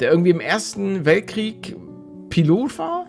der irgendwie im Ersten Weltkrieg Pilot war?